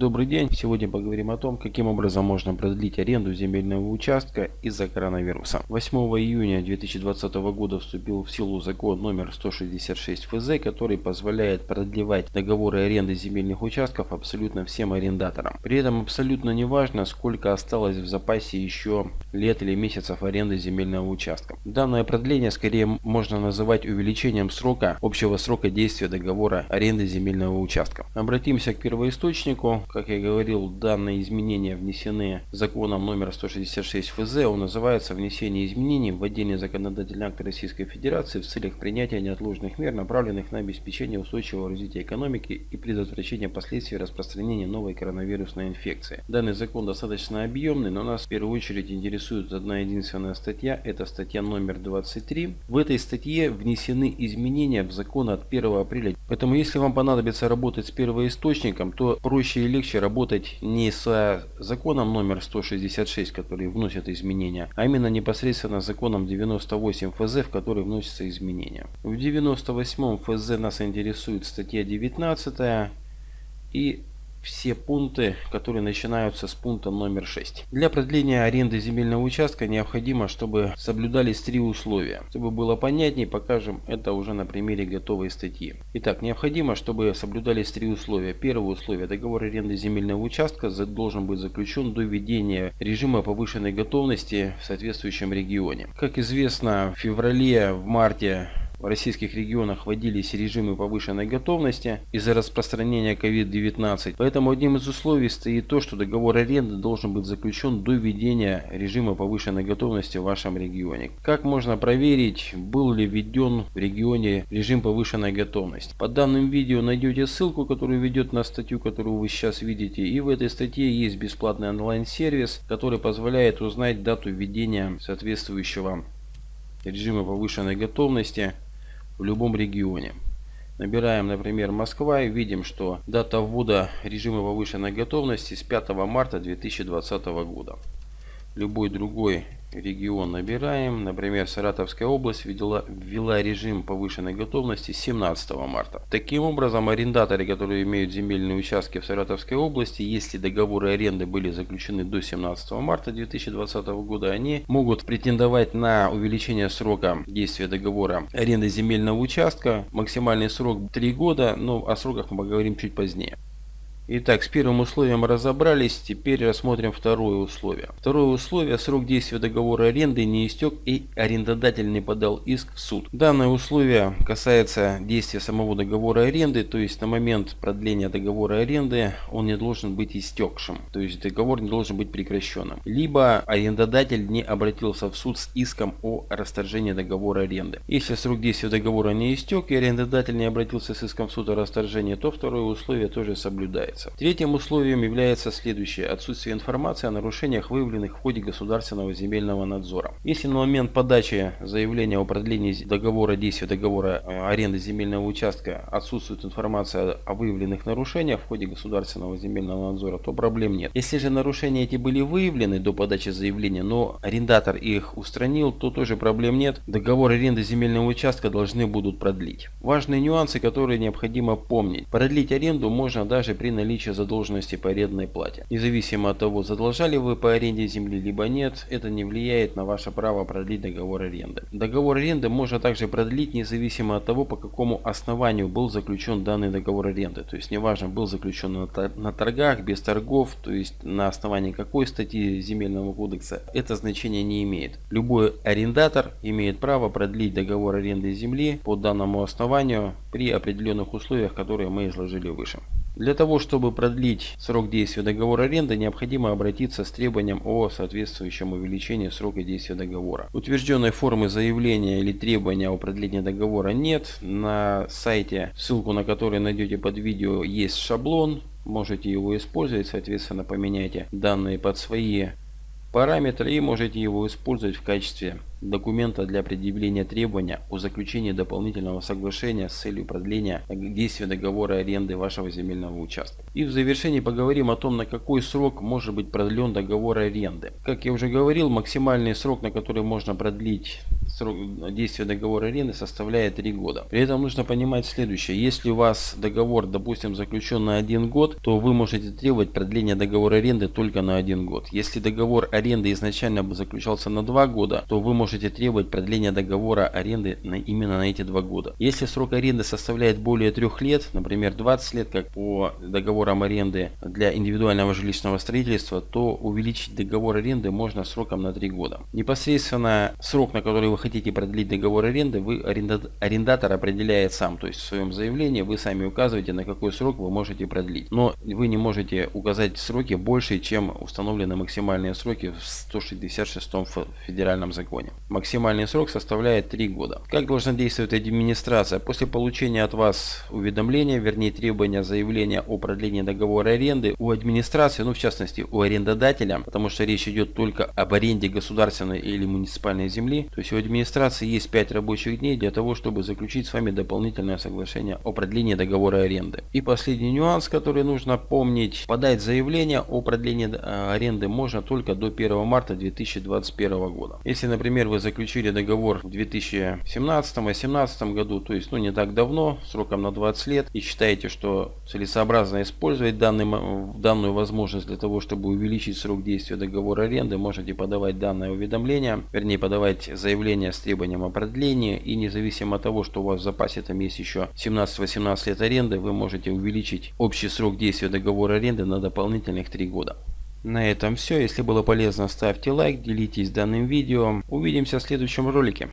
Добрый день! Сегодня поговорим о том, каким образом можно продлить аренду земельного участка из-за коронавируса. 8 июня 2020 года вступил в силу закон номер 166 ФЗ, который позволяет продлевать договоры аренды земельных участков абсолютно всем арендаторам. При этом абсолютно не важно, сколько осталось в запасе еще лет или месяцев аренды земельного участка. Данное продление скорее можно называть увеличением срока, общего срока действия договора аренды земельного участка. Обратимся к первоисточнику как я говорил, данные изменения внесены законом номер 166 ФЗ. Он называется «Внесение изменений в отдельный законодательный акт Российской Федерации в целях принятия неотложных мер, направленных на обеспечение устойчивого развития экономики и предотвращение последствий распространения новой коронавирусной инфекции». Данный закон достаточно объемный, но нас в первую очередь интересует одна единственная статья. Это статья номер 23. В этой статье внесены изменения в закон от 1 апреля. Поэтому если вам понадобится работать с первоисточником, то проще легче работать не с законом номер 166, который вносит изменения, а именно непосредственно законом 98 ФЗ, в который вносятся изменения. В 98 ФЗ нас интересует статья 19 и все пункты, которые начинаются с пункта номер 6. Для продления аренды земельного участка необходимо, чтобы соблюдались три условия. Чтобы было понятнее, покажем это уже на примере готовой статьи. Итак, необходимо, чтобы соблюдались три условия. Первое условие. Договор аренды земельного участка должен быть заключен до введения режима повышенной готовности в соответствующем регионе. Как известно, в феврале, в марте в российских регионах вводились режимы повышенной готовности из-за распространения COVID-19. Поэтому одним из условий стоит то, что договор аренды должен быть заключен до введения режима повышенной готовности в вашем регионе. Как можно проверить, был ли введен в регионе режим повышенной готовности? Под данным видео найдете ссылку, которая ведет на статью, которую вы сейчас видите. И в этой статье есть бесплатный онлайн-сервис, который позволяет узнать дату введения соответствующего режима повышенной готовности в любом регионе. Набираем, например, Москва и видим, что дата ввода режима повышенной готовности с 5 марта 2020 года. Любой другой регион набираем. Например, Саратовская область ввела, ввела режим повышенной готовности 17 марта. Таким образом, арендаторы, которые имеют земельные участки в Саратовской области, если договоры аренды были заключены до 17 марта 2020 года, они могут претендовать на увеличение срока действия договора аренды земельного участка. Максимальный срок 3 года, но о сроках мы поговорим чуть позднее. Итак, с первым условием разобрались, теперь рассмотрим второе условие. Второе условие – срок действия договора аренды не истек и арендодатель не подал иск в суд. Данное условие касается действия самого договора аренды, то есть на момент продления договора аренды он не должен быть истекшим, то есть договор не должен быть прекращенным. Либо арендодатель не обратился в суд с иском о расторжении договора аренды. Если срок действия договора не истек и арендодатель не обратился с иском в суд о расторжении, то второе условие тоже соблюдается является. Третьим условием является следующее. Отсутствие информации о нарушениях, выявленных в ходе государственного земельного надзора. Если на момент подачи заявления о продлении договора действия договора э, аренды земельного участка отсутствует информация о выявленных нарушениях в ходе государственного земельного надзора, то проблем нет. Если же нарушения эти были выявлены до подачи заявления, но арендатор их устранил, то тоже проблем нет. Договор аренды земельного участка должны будут продлить. Важные нюансы, которые необходимо помнить. Продлить аренду можно даже при наличии наличие задолженности по арендной плате. Независимо от того, задолжали вы по аренде земли либо нет, это не влияет на ваше право продлить договор аренды. Договор аренды можно также продлить независимо от того, по какому основанию был заключен данный договор аренды. То есть неважно, был заключен на торгах, без торгов, то есть на основании какой статьи земельного кодекса, это значение не имеет. Любой арендатор имеет право продлить договор аренды земли по данному основанию при определенных условиях, которые мы изложили выше. Для того, чтобы продлить срок действия договора аренды, необходимо обратиться с требованием о соответствующем увеличении срока действия договора. Утвержденной формы заявления или требования о продлении договора нет. На сайте, ссылку на который найдете под видео, есть шаблон. Можете его использовать, соответственно поменяйте данные под свои параметры и можете его использовать в качестве документа для предъявления требования о заключении дополнительного соглашения с целью продления действия договора аренды вашего земельного участка. И в завершении поговорим о том, на какой срок может быть продлен договор аренды. Как я уже говорил, максимальный срок, на который можно продлить срок действия договора аренды составляет 3 года. При этом нужно понимать следующее. Если у вас договор, допустим, заключен на 1 год, то вы можете требовать продления договора аренды только на 1 год. Если договор аренды изначально бы заключался на 2 года, то вы можете требовать продления договора аренды на, именно на эти 2 года. Если срок аренды составляет более 3 лет, например 20 лет, как по договорам аренды для индивидуального жилищного строительства, то увеличить договор аренды можно сроком на 3 года. Непосредственно срок, на который вы хотите продлить договор аренды, вы арендатор определяет сам. То есть в своем заявлении вы сами указываете, на какой срок вы можете продлить. Но вы не можете указать сроки больше, чем установлены максимальные сроки в 166 федеральном законе. Максимальный срок составляет 3 года. Как должна действовать администрация? После получения от вас уведомления, вернее требования заявления о продлении договора аренды у администрации, ну в частности у арендодателя, потому что речь идет только об аренде государственной или муниципальной земли, то есть у администрации есть 5 рабочих дней для того, чтобы заключить с вами дополнительное соглашение о продлении договора аренды. И последний нюанс, который нужно помнить, подать заявление о продлении э, аренды можно только до 1 марта 2021 года. Если, например, вы заключили договор в 2017-2018 году, то есть ну, не так давно, сроком на 20 лет, и считаете, что целесообразно использовать данный, данную возможность для того, чтобы увеличить срок действия договора аренды, можете подавать данное уведомление, вернее подавать заявление с требованием о продлении, и независимо от того, что у вас в запасе там есть еще 17-18 лет аренды, вы можете увеличить общий срок действия договора аренды на дополнительных 3 года. На этом все. Если было полезно, ставьте лайк, делитесь данным видео. Увидимся в следующем ролике.